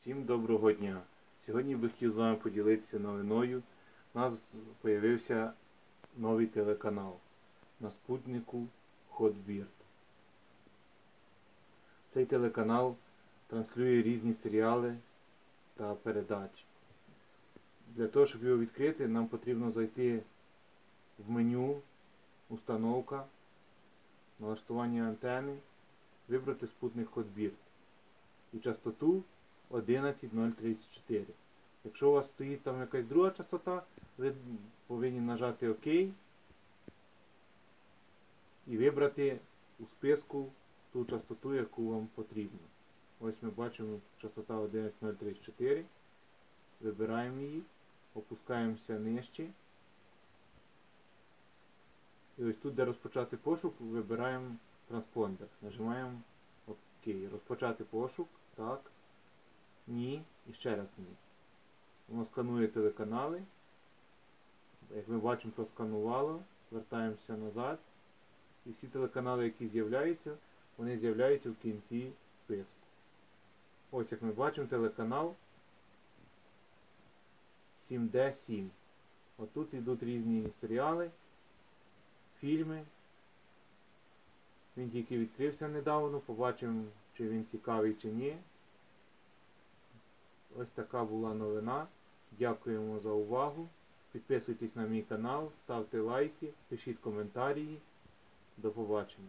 Всім доброго дня! Сьогодні би хотів з вами поділитися новиною. У нас з'явився новий телеканал на спутнику Hotbird. Цей телеканал транслює різні серіали та передачі. Для того, щоб його відкрити, нам потрібно зайти в меню Установка, налаштування антени, вибрати спутник Hotbird і частоту 11034. Якщо у вас стоїть там якась друга частота, ви повинні нажати ОК і вибрати у списку ту частоту, яку вам потрібно. Ось ми бачимо частота 11034. Вибираємо її, опускаємося нижче. І ось тут, де розпочати пошук, вибираємо транспондер. Нажимаємо ОК. Розпочати пошук. Так. Ні. І ще раз ні. Воно сканує телеканали. Як ми бачимо, просканувало. Вертаємося назад. І всі телеканали, які з'являються, вони з'являються в кінці списку. Ось як ми бачимо телеканал 7D7. Отут йдуть різні серіали, фільми. Він тільки відкрився недавно, побачимо, чи він цікавий чи ні. Ось така була новина. Дякуємо за увагу. Підписуйтесь на мій канал, ставте лайки, пишіть коментарі. До побачення.